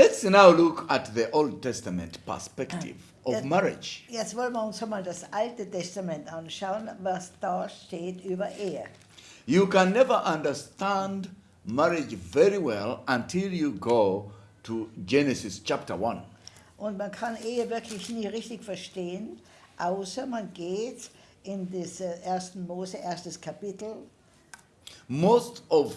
Let's now look at the Old Testament perspective ah. of Jetzt- marriage. Jetzt wollen wir uns einmal das Alte Testament anschauen, was da steht über Ehe. You can never understand marriage very well until you go to Genesis chapter 1. Und man kann Ehe wirklich nie richtig verstehen, außer man geht in das 1. Mose, erstes Kapitel. Most of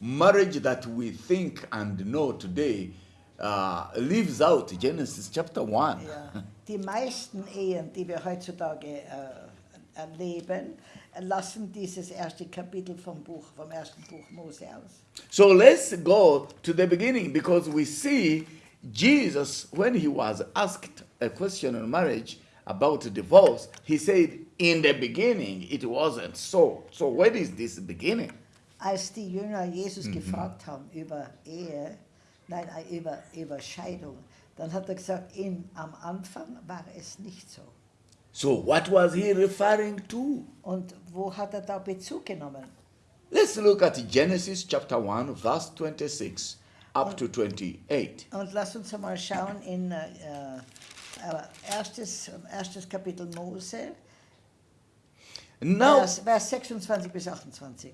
marriage that we think and know today uh, leaves out Genesis chapter 1. Ja. Die meisten Ehen, die wir heutzutage äh, erleben, lassen dieses erste Kapitel vom Buch, vom ersten Buch Mose aus. So let's go to the beginning because we see Jesus, when he was asked a question on marriage about divorce, he said, In the beginning, it wasn't so. So, where is this beginning? Als die Jünger Jesus gefragt haben über Ehe, nein, äh, über, über Scheidung, dann hat er gesagt, in, am Anfang war es nicht so. So, what was he referring to? Und wo hat er da Bezug genommen? Let's look at Genesis chapter 1, verse 26 up to 28. Und lass uns einmal schauen in äh, äh, erstes, erstes Kapitel Mose, Now, Vers, Vers 26 bis 28.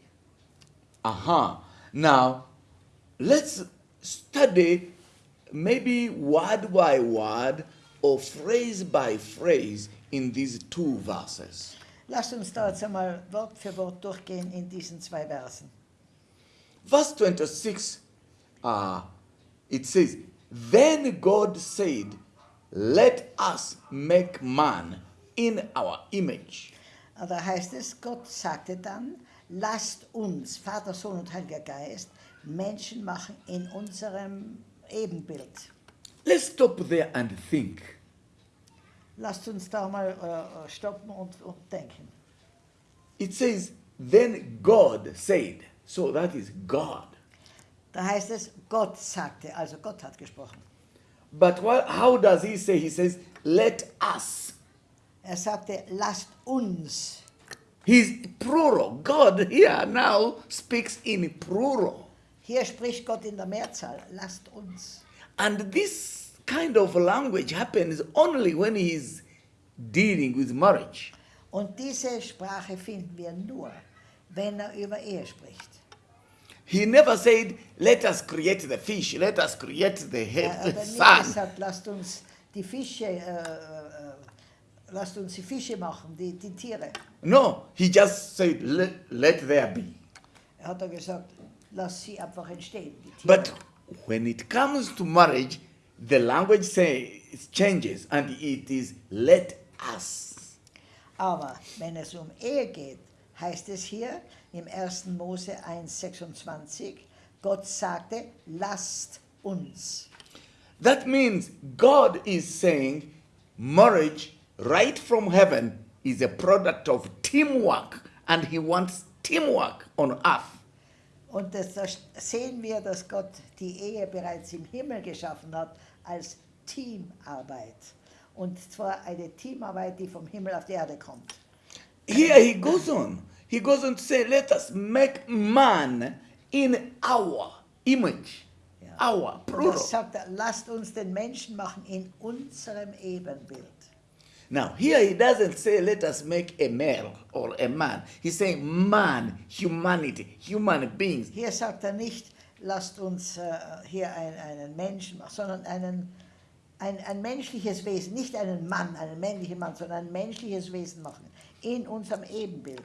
Aha. Now, let's study maybe word by word or phrase by phrase in these two verses. Lasst uns da jetzt einmal Wort für Wort durchgehen in diesen zwei Versen. Verse 26, uh, it says, Then God said, Let us make man in our image. Da heißt es, Gott sagte dann, lasst uns, Vater, Sohn und Heiliger Geist, Menschen machen in unserem Ebenbild. Let's stop there and think. Lasst uns da mal äh, stoppen und, und denken. It says, Then God said, so that is God. Da heißt es, Gott sagte, also Gott hat gesprochen. But what, how does he say? He says, Let us. Er sagte, lasst uns. He's plural. God here now speaks in plural. Hier spricht Gott in der Mehrzahl, lasst uns. And this kind of language happens only when he is dealing with marriage. Und diese Sprache finden wir nur, wenn er über Ehe spricht. He never said, Let us create the fish, let us create the, Er head, hat the sun. gesagt, lasst uns die Fische, äh, äh, lasst uns die Fische machen, die, die Tiere. No, he just said, Let, let there be. Er hat er gesagt, lass sie einfach entstehen, die Tiere. But when it comes to marriage, the language say, it changes and it is let us. Aber wenn es um Ehe geht, heißt es hier im 1. Mose 1,26, Gott sagte, lasst uns. That means God is saying marriage right from heaven is a product of teamwork and he wants teamwork on earth. Und das, da sehen wir, dass Gott die Ehe bereits im Himmel geschaffen hat als Teamarbeit. Und zwar eine Teamarbeit, die vom Himmel auf die Erde kommt. Here he goes on. He goes on to say, let us make man in our image. Ja. Our, Und plural. das sagt lasst uns den Menschen machen in unserem Ebenbild. Now, here he doesn't say, let us make a male or a man. He's saying man, humanity, human beings. Hier sagt er nicht, lasst uns äh, hier ein, einen Menschen machen, sondern einen, ein, ein menschliches Wesen, nicht einen Mann, einen männlichen Mann, sondern ein menschliches Wesen machen, in unserem Ebenbild.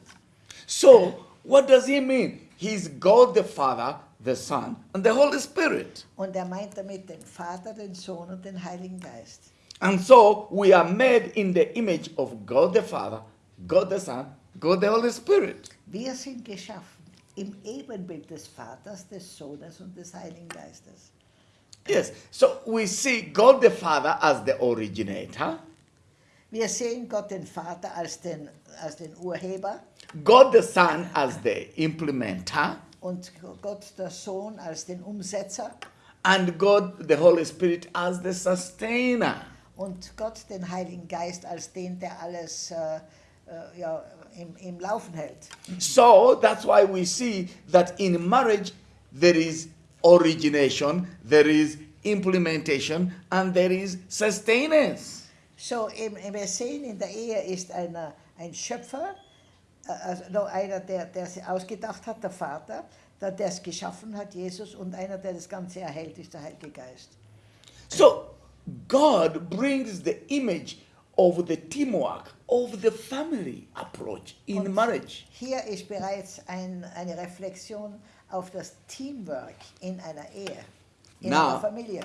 So, what does he mean? He's God the Father, the Son, and the Holy Spirit. Und er meint damit den Vater, den Sohn und den Heiligen Geist. And so we are made in the image of God the Father, God the Son, God the Holy Spirit. Wir sind geschaffen im Ebenbild des Vaters, des Sohnes und des Heiligen Geistes. Yes, so we see God the Father as the originator, Wir sehen Gott den Vater als den, als den Urheber God the Son as the implementer, und Gott der Sohn als den Umsetzer and God the Holy Spirit as the sustainer. Und Gott den Heiligen Geist als den, der alles äh, äh, ja, im, im Laufen hält. So that's why we see that in marriage there is origination, there is implementation and there is sustenance. So eben, wir sehen, in der Ehe ist einer, ein Schöpfer, äh, also noch einer, der, der es ausgedacht hat, der Vater, der der es geschaffen hat, Jesus, und einer, der das Ganze erhält, ist der Heilige Geist. So God brings the image of the teamwork of the family approach in Und marriage. Hier ist bereits ein, eine Reflexion auf das Teamwork in einer Ehe, in Now- einer Familie.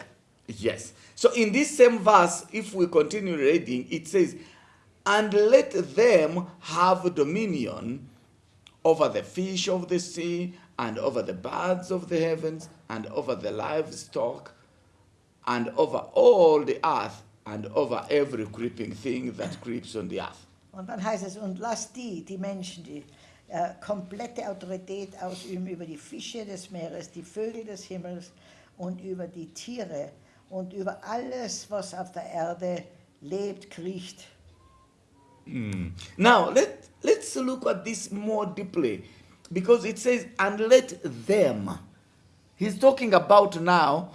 Yes. So in this same verse, if we continue reading, it says, And let them have dominion over the fish of the sea, and over the birds of the heavens, and over the livestock, and over all the earth, and over every creeping thing that creeps on the earth. Und dann heißt es, und lass die, die Menschen, die äh, komplette Autorität ausüben über die Fische des Meeres, die Vögel des Himmels und über die Tiere und über alles, was auf der Erde lebt, kriecht. Hmm. Now let let's look at this more deeply, because it says, "And let them." He's talking about now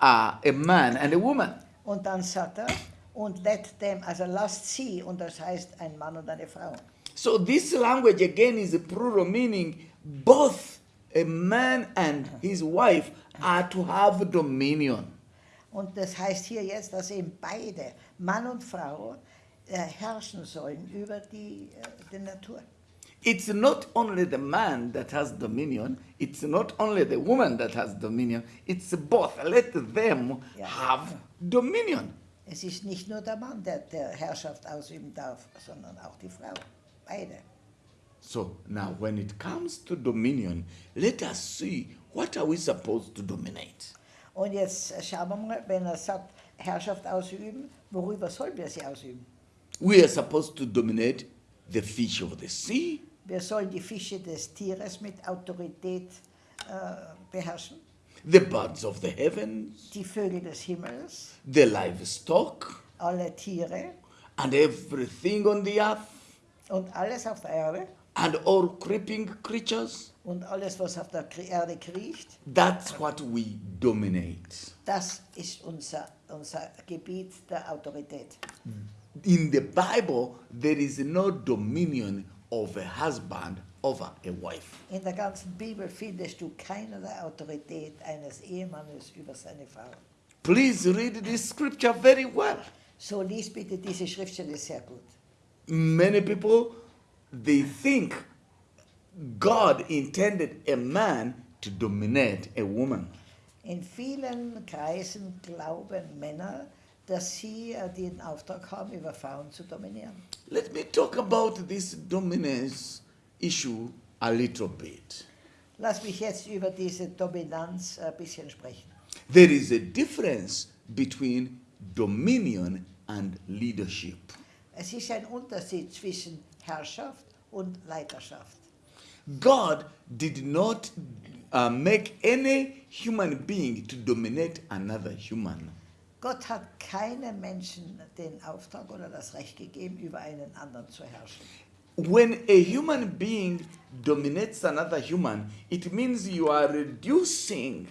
uh, a man and a woman. Und dann sagt er, und let them, also lasst sie, und das heißt ein Mann und eine Frau. So this language again is a plural meaning both a man and his wife are to have dominion. Und das heißt hier jetzt, dass eben beide, Mann und Frau, äh, herrschen sollen über die, äh, die Natur. It's not only the man that has dominion, it's not only the woman that has dominion, it's both. Let them Yeah. have dominion. Es ist nicht nur der Mann, der, der Herrschaft ausüben darf, sondern auch die Frau. Beide. So now when it comes to dominion, let us see what are we supposed to dominate? Und jetzt schauen wir mal, wenn er sagt, Herrschaft ausüben, worüber sollen wir sie ausüben? We are supposed to dominate the fish of the sea, Wir sollen die Fische des Tieres mit Autorität äh, beherrschen, the birds of the heavens, die Vögel des Himmels, the livestock, alle Tiere and everything on the earth, und alles auf der Erde and all creeping creatures. und alles, was auf der Erde kriecht. That's what we dominate. Das ist unser, unser Gebiet der Autorität. In the Bible, there is no dominion of a husband over a wife. In der ganzen Bibel findest du keinerlei Autorität eines Ehemannes über seine Frau. Please read this scripture very well. So lies bitte diese Schriftstelle sehr gut. Many people they think God intended a man to dominate a woman. In vielen Kreisen glauben Männer, dass sie äh, den Auftrag haben, über Frauen zu dominieren. Let me talk about this dominance issue a little bit. Lass mich jetzt über diese Dominanz ein bisschen sprechen. There is a difference between dominion and leadership. Es ist ein Unterschied zwischen Herrschaft und Leiterschaft. God did not uh, make any human being to dominate another human. Gott hat keinem Menschen den Auftrag oder das Recht gegeben, über einen anderen zu herrschen. When a human being dominates another human, it means you are reducing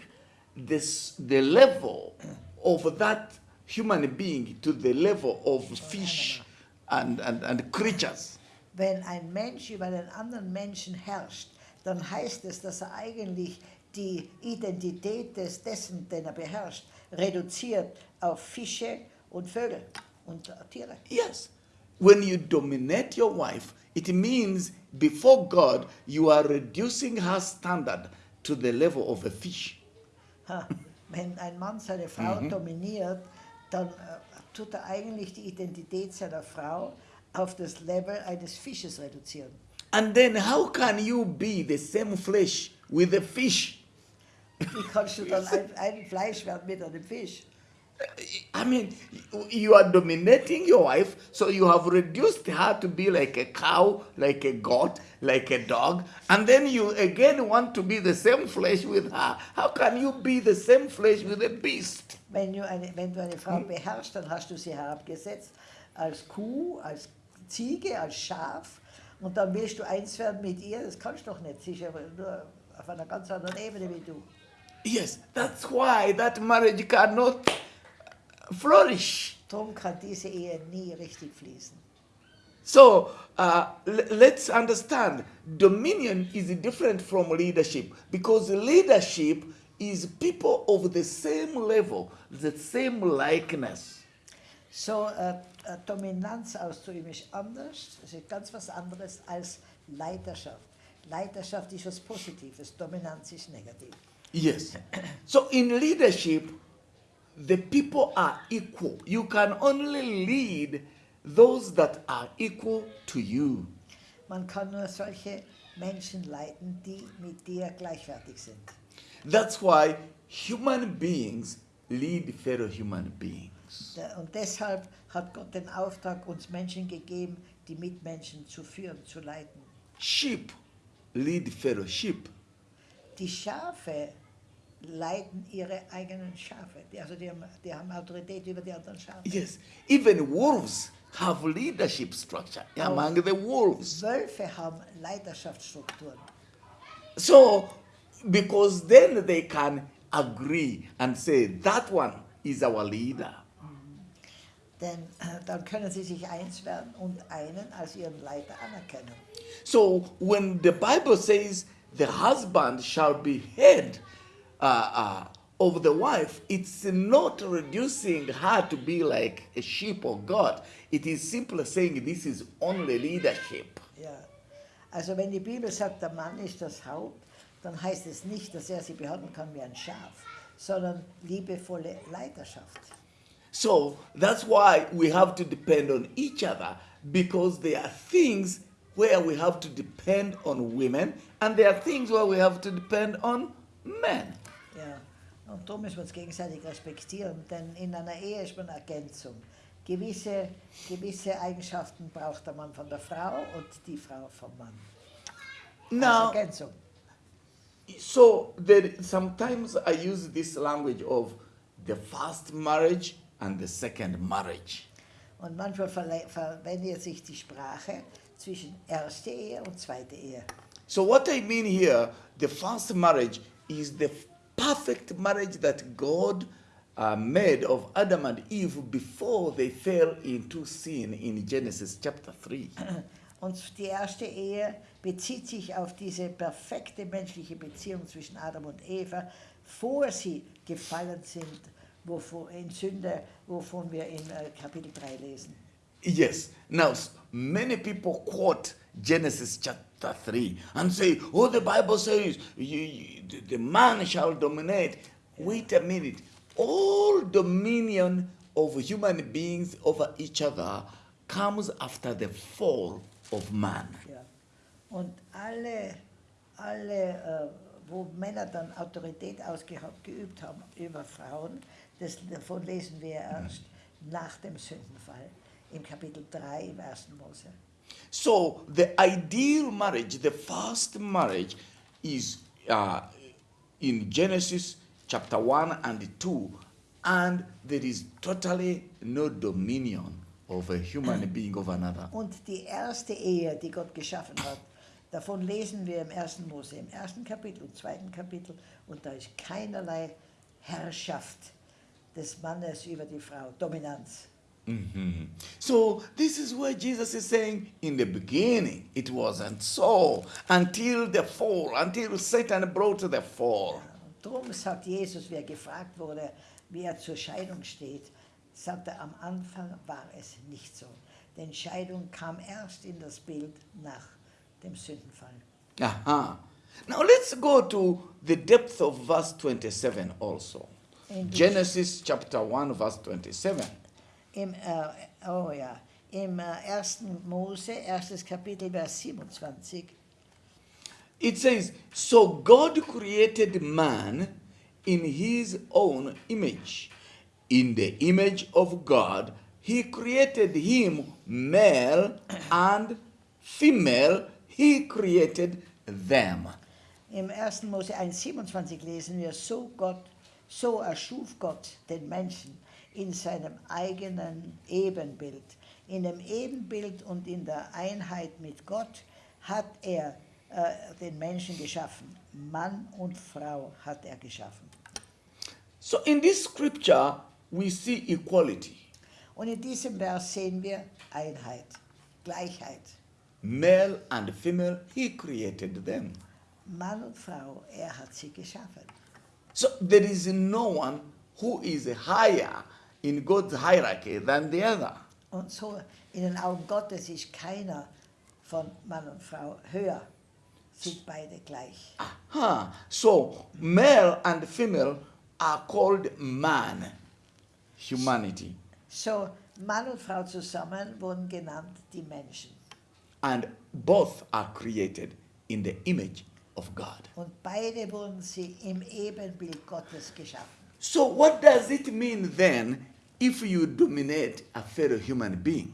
this, the level of that human being to the level of fish and, and, and creatures. Wenn ein Mensch über einen anderen Menschen herrscht, dann heißt es, dass er eigentlich die Identität des dessen, den er beherrscht, reduziert auf Fische und Vögel und Tiere. Yes. When you dominate your wife, it means before God, you are reducing her standard to the level of a fish. Ha, Wenn ein Mann seine Frau dominiert, dann äh, tut er eigentlich die Identität seiner Frau auf das Level eines Fisches reduzieren. And then, how can you be the same flesh with a fish? Wie kannst du dann ein, ein Fleisch werden mit einem Fisch? I mean, you are dominating your wife, so you have reduced her to be like a cow, like a goat, like a dog, and then you again want to be the same flesh with her. How can you be the same flesh with a beast? Wenn du, eine, wenn du eine Frau beherrschst, dann hast du sie herabgesetzt als Kuh, als Ziege, als Schaf und dann willst du eins werden mit ihr. Das kannst du doch nicht. Sie ist aber nur äh, auf einer ganz anderen Ebene wie du. Yes, that's why that marriage cannot flourish. Darum kann diese Ehe nie richtig fließen. So uh, let's understand dominion is different from leadership because leadership is people of the same level, the same likeness. So, äh, äh, Dominanz auszuüben ist anders, das ist ganz was anderes als Leiterschaft. Leiterschaft ist was Positives, Dominanz ist negativ. Yes. So in leadership, the people are equal. You can only lead those that are equal to you. Man kann nur solche Menschen leiten, die mit dir gleichwertig sind. That's why human beings lead fellow human beings. Und deshalb hat Gott den Auftrag, uns Menschen gegeben, die Mitmenschen zu führen, zu leiten. Sheep lead fellow sheep. Die Schafe leiten ihre eigenen Schafe. Die, also die haben, die haben Autorität über die anderen Schafe. Yes, even wolves have leadership structure among oh. the wolves. Wölfe haben Leiterschaftsstrukturen. So, because then they can agree and say, that one is our leader. Mhm. Denn äh, dann können sie sich eins werden und einen als ihren Leiter anerkennen. So, when the Bible says the husband shall be head uh, uh, of the wife, it's not reducing her to be like a sheep of God. It is simply saying this is only leadership. Ja. Also wenn die Bibel sagt, der Mann ist das Haupt, dann heißt es nicht, dass er sie behandeln kann wie ein Schaf, sondern liebevolle Leiterschaft. So that's why we have to depend on each other because there are things where we have to depend on women and there are things where we have to depend on men. Und darum müssen wir uns gegenseitig respektieren, denn in einer Ehe ist man Ergänzung. Gewisse, gewisse Eigenschaften braucht der Mann von der Frau und die Frau vom Mann. Als Now, Ergänzung. so there, sometimes I use this language of the first marriage and the second marriage. Und manchmal verwendet sich die Sprache zwischen erste Ehe und zweite Ehe. So what I mean here, the first marriage is the perfect marriage that God uh, made of Adam and Eve before they fell into sin in Genesis chapter 3. Und die erste Ehe bezieht sich auf diese perfekte menschliche Beziehung zwischen Adam und Eva, vor sie gefallen sind, wovon, in Sünde, wovon wir in äh, Kapitel 3 lesen. Yes. Now, many people quote Genesis chapter 3 and say, oh, the Bible says you, you- the- man shall dominate. Wait a minute. All dominion of human beings over each other comes after the fall of man. Ja. Und alle, alle äh, wo Männer dann Autorität ausgeübt haben über Frauen, das, davon lesen wir erst nach dem Sündenfall im Kapitel 3 im 1. Mose. So, the ideal marriage, the first marriage, is uh, in Genesis chapter 1 and 2, and there is totally no dominion of a human being over another. Und die erste Ehe, die Gott geschaffen hat, davon lesen wir im 1. Mose, im ersten Kapitel und zweiten Kapitel, und da ist keinerlei Herrschaft des Mannes über die Frau, Dominanz. Mhm. So, this is where Jesus is saying, in the beginning, it wasn't so until the fall, until Satan brought the fall. Und darum sagt Jesus, wer gefragt wurde, wie er zur Scheidung steht, sagt er, am Anfang war es nicht so. Denn Scheidung kam erst in das Bild nach dem Sündenfall. Aha. Now let's go to the depth of verse 27 also. In Genesis chapter 1, verse 27. Im, äh, oh ja, im äh, 1. Mose, erstes Kapitel, Vers 27, It says, So God created man in his own image. In the image of God, he created him, male and female, he created them. Im 1. Mose 1,27 lesen wir, so Gott, so erschuf Gott den Menschen in seinem eigenen Ebenbild. In dem Ebenbild und in der Einheit mit Gott hat er äh, den Menschen geschaffen. Mann und Frau hat er geschaffen. So in this scripture, we see equality. Und in diesem Vers sehen wir Einheit, Gleichheit. Male and female, he created them. Mann und Frau, er hat sie geschaffen. So there is no one who is higher in God's hierarchy than the other. Und so in den Augen Gottes ist keiner von Mann und Frau höher, sind beide gleich. Huh. So male and female are called man, humanity. So Mann und Frau zusammen wurden genannt die Menschen. And both are created in the image of God. Und beide wurden sie im Ebenbild Gottes geschaffen. So what does it mean then if you dominate a fellow human being?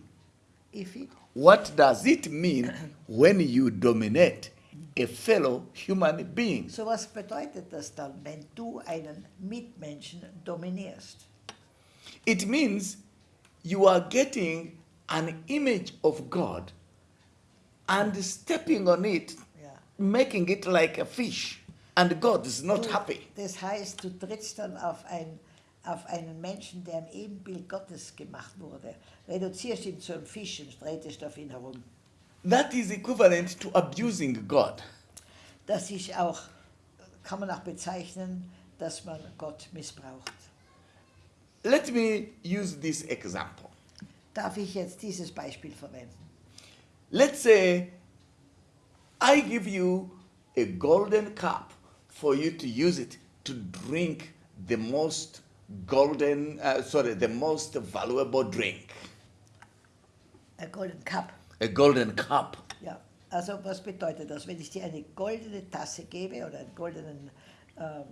If it, What does it mean when you dominate a fellow human being? so was bedeutet das dann, wenn du einen Mitmenschen dominierst? It means you are getting an image of God and stepping on it, Ja. making it like a fish, and God is not Du- happy. Das heißt, du trittst dann auf, ein, auf einen Menschen, der im Ebenbild Gottes gemacht wurde, reduzierst ihn zu einem Fisch und drehtest auf ihn herum. That is equivalent to abusing God. Das ist auch, kann man auch bezeichnen, dass man Gott missbraucht. Let me use this example. Darf ich jetzt dieses Beispiel verwenden? Let's say I give you a golden cup for you to use it to drink the most golden, uh, sorry, the most valuable drink. A Golden Cup. A golden cup. Ja, also was bedeutet das? Wenn ich dir eine goldene Tasse gebe oder einen goldenen ähm,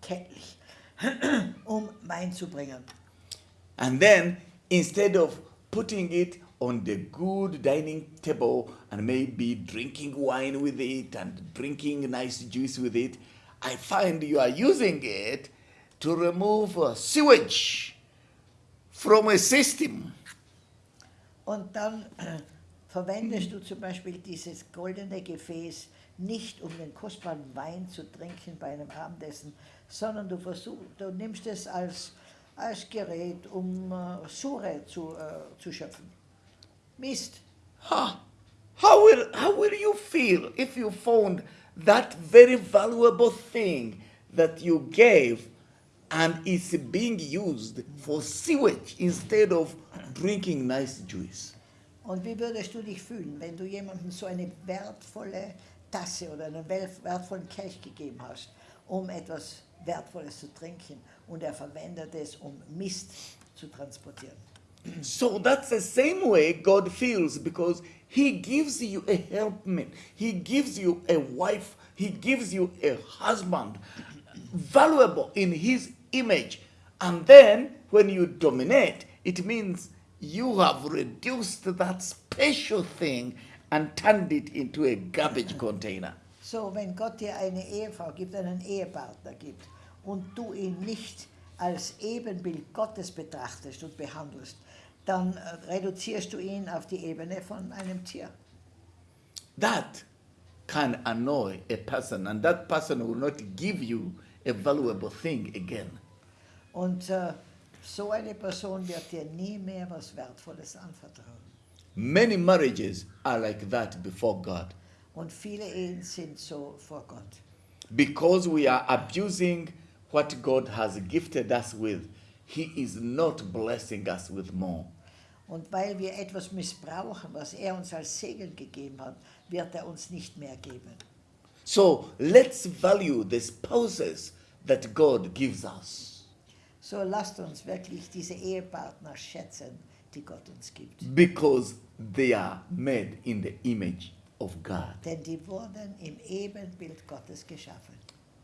Kelch, um Wein zu bringen. And then instead of putting it on the good dining table and maybe drinking wine with it and drinking nice juice with it, I find you are using it to remove uh, sewage from a system. Und dann äh, verwendest du zum Beispiel dieses goldene Gefäß nicht, um den kostbaren Wein zu trinken bei einem Abendessen, sondern du, versuch, du nimmst es als, als Gerät, um äh, Sure zu, äh, zu schöpfen. Mist. Huh. How will how will you feel if you found that very valuable thing that you gave and it's being used for sewage instead of drinking nice juice? Und wie würdest du dich fühlen, wenn du jemandem so eine wertvolle Tasse oder einen wertvollen Kelch gegeben hast, um etwas Wertvolles zu trinken und er verwendet es, um Mist zu transportieren? So that's the same way God feels because He gives you a helpmate, He gives you a wife, He gives you a husband, valuable in His image. And then when you dominate, it means you have reduced that special thing and turned it into a garbage container. So, wenn Gott dir eine Ehefrau gibt, einen Ehepartner gibt und du ihn nicht als Ebenbild Gottes betrachtest und behandelst, dann äh, reduzierst du ihn auf die Ebene von einem Tier. That can annoy a person, and that person will not give you a valuable thing again. Und äh, so eine Person wird dir nie mehr was Wertvolles anvertrauen. Many marriages are like that before God Und viele Ehen sind so vor Gott. because we are abusing what God has gifted us with. He is not blessing us with more. Und weil wir etwas missbrauchen, was er uns als Segen gegeben hat, wird er uns nicht mehr geben. So let's value the spouses that God gives us So lasst uns wirklich diese Ehepartner schätzen, die Gott uns gibt. because they are made in the image of God. Denn die wurden im Ebenbild Gottes geschaffen.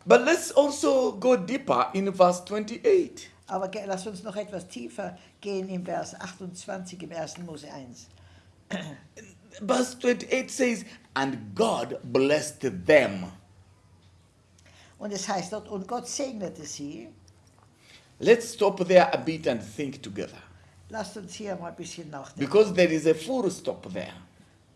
But let's also go deeper in verse 28. Aber lass uns noch etwas tiefer gehen im Vers 28 im 1. Mose 1. Verse 28 says, And God blessed them. Und es heißt dort, und Gott segnete sie. Let's stop there a bit and think together. Lasst uns hier mal ein bisschen nachdenken, Because there is a full stop there.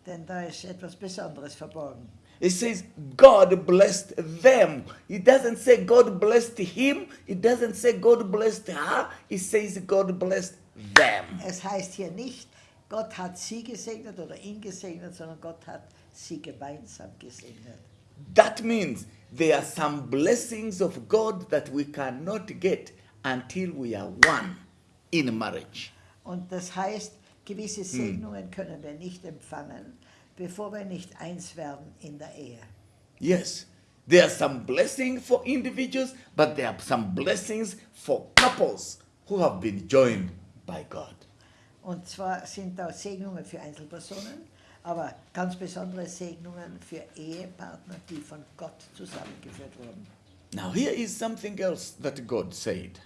denn da ist etwas Besonderes verborgen. It says God blessed them. It doesn't say God blessed him. It doesn't say God blessed her. It says God blessed them. Es heißt hier nicht, Gott hat sie gesegnet oder ihn gesegnet, sondern Gott hat sie gemeinsam gesegnet. That means there are some blessings of God that we cannot get until we are one in marriage. Und das heißt, gewisse mm. Segnungen können wir nicht empfangen, bevor wir nicht eins werden in der Ehe. Yes, there are some blessings for individuals, but there are some blessings for couples who have been joined by God. Und zwar sind da Segnungen für Einzelpersonen, aber ganz besondere Segnungen für Ehepartner, die von Gott zusammengeführt wurden. Now, here is something else that God said.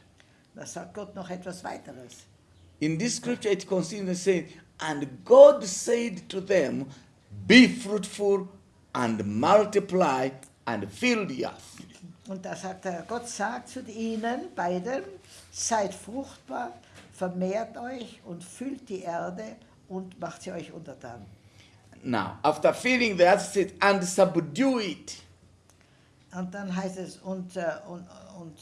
Da sagt Gott noch etwas weiteres. In this scripture, it continues saying, And God said to them, Be fruitful and multiply and fill the earth. Und da sagt er, Gott sagt zu ihnen beiden, seid fruchtbar, vermehrt euch und füllt die Erde und macht sie euch untertan. Now, after filling the earth, said, And subdue it. Und dann heißt es, und, äh, und, und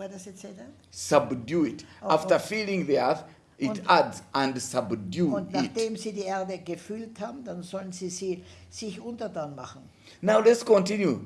what does it say then? Subdue it. Oh, oh. After oh. filling the earth, it Und- adds, And subdue Und it. nachdem sie die Erde gefüllt haben, dann sollen sie sie sich untertan machen. Now let's continue.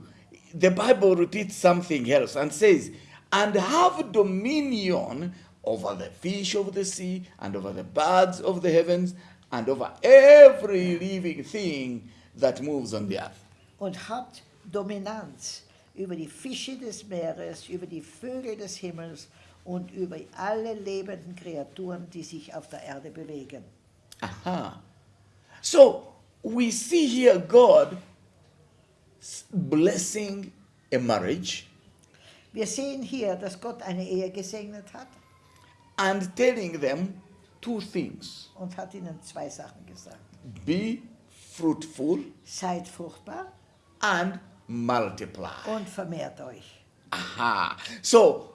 The Bible repeats something else and says, and have dominion over the fish of the sea, and over the birds of the heavens, and over every living thing that moves on the earth. Und habt Dominanz über die Fische des Meeres, über die Vögel des Himmels und über alle lebenden Kreaturen, die sich auf der Erde bewegen. Aha. So we see here God blessing a marriage Wir sehen hier, dass Gott eine Ehe gesegnet hat and telling them two things und hat ihnen zwei Sachen gesagt. be fruitful Seid fruchtbar and multiply. und vermehrt euch. Aha. So,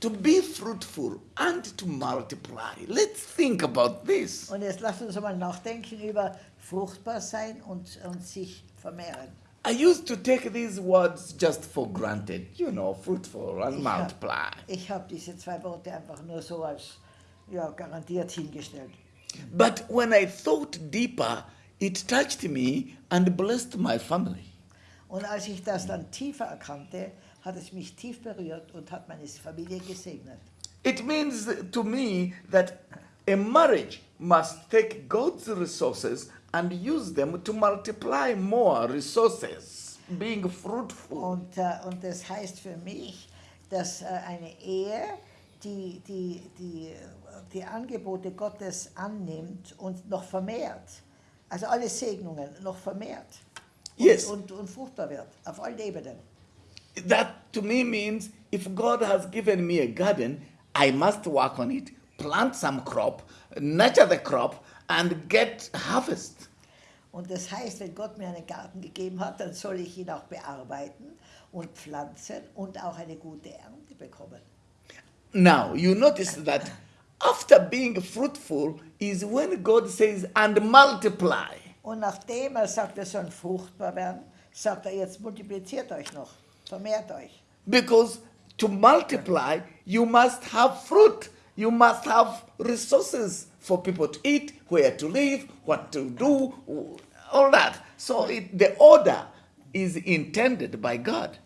to be fruitful and to multiply. Let's think about this. Und jetzt lasst uns mal nachdenken über fruchtbar sein und, und sich vermehren. I used to take these words just for granted, you know, fruitful and Ich hab- multiply. Ich habe diese zwei Worte einfach nur so als ja, garantiert hingestellt. But when I thought deeper, it touched me and blessed my family. Und als ich das dann tiefer erkannte, hat es mich tief berührt und hat meine Familie gesegnet. It means to me that a marriage must take God's resources and use them to multiply more resources, being fruitful. Und, äh, und das heißt für mich, dass äh, eine Ehe, die, die, die, die Angebote Gottes annimmt und noch vermehrt, also alle Segnungen noch vermehrt Yes. und, und fruchtbar wird, auf allen Ebenen. That to me means if God has given me a garden, I must work on it, plant some crop, nurture the crop, and get harvest. Und das heißt, wenn Gott mir einen Garten gegeben hat, dann soll ich ihn auch bearbeiten und pflanzen und auch eine gute Ernte bekommen. Now, you notice that after being fruitful is when God says, and multiply. Und nachdem er sagt, er soll fruchtbar werden, sagt er jetzt multipliziert euch noch, vermehrt euch. Because to multiply, you must have fruit. You must have resources for people to eat, where to live, what to do, all that. So it, the order is intended by God.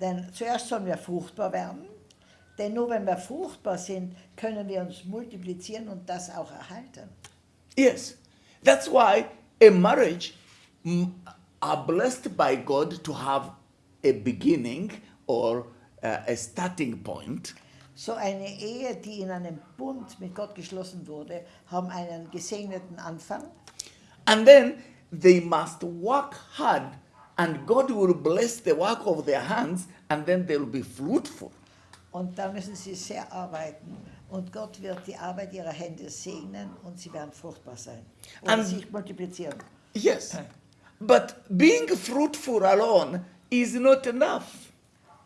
Denn zuerst sollen wir fruchtbar werden, denn nur wenn wir fruchtbar sind, können wir uns multiplizieren und das auch erhalten. Yes. That's why a marriage are blessed by God to have a beginning or uh, a starting point. So eine Ehe, die in einem Bund mit Gott geschlossen wurde, haben einen gesegneten Anfang And then they must work hard, and God will bless the work of their hands, and then they'll be fruitful. und da müssen sie sehr arbeiten und Gott wird die Arbeit ihrer Hände segnen und sie werden fruchtbar sein und And- sich multiplizieren. Yes. But being fruitful alone is not enough.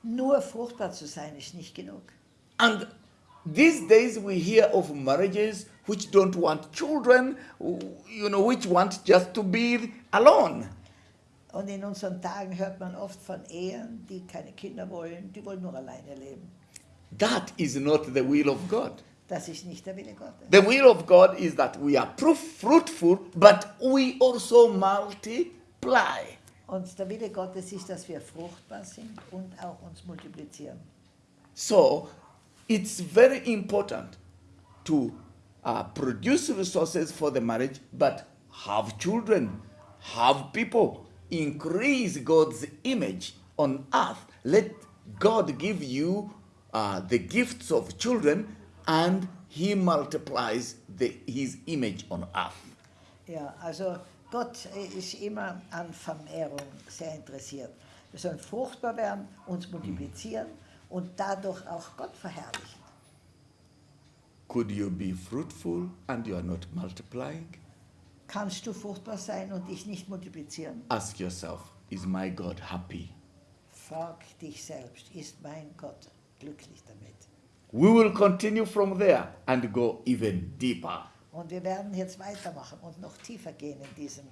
Nur fruchtbar zu sein ist nicht genug. And these days we hear of marriages which don't want children, you know, which want just to be alone. Und in unseren Tagen hört man oft von Ehen, die keine Kinder wollen, die wollen nur alleine leben. That is not the will of God. Das ist nicht der Wille Gottes. The will of God is that we are proof fruitful, but we also multiply. Und der Wille Gottes ist, dass wir fruchtbar sind und auch uns multiplizieren. So it's very important to uh, produce resources for the marriage, but have children, have people, increase God's image on earth. Let God give you uh, the gifts of children, and He multiplies the, His image on earth. Ja, also Gott ist immer an Vermehrung sehr interessiert. Wir sollen fruchtbar werden, uns multiplizieren und dadurch auch Gott verherrlichen. Could you be fruitful and you are not multiplying? Kannst du fruchtbar sein und dich nicht multiplizieren? Ask yourself, is my God happy? Frag dich selbst, ist mein Gott glücklich damit? We will continue from there and go even deeper. Und wir werden jetzt weitermachen und noch tiefer gehen in diesem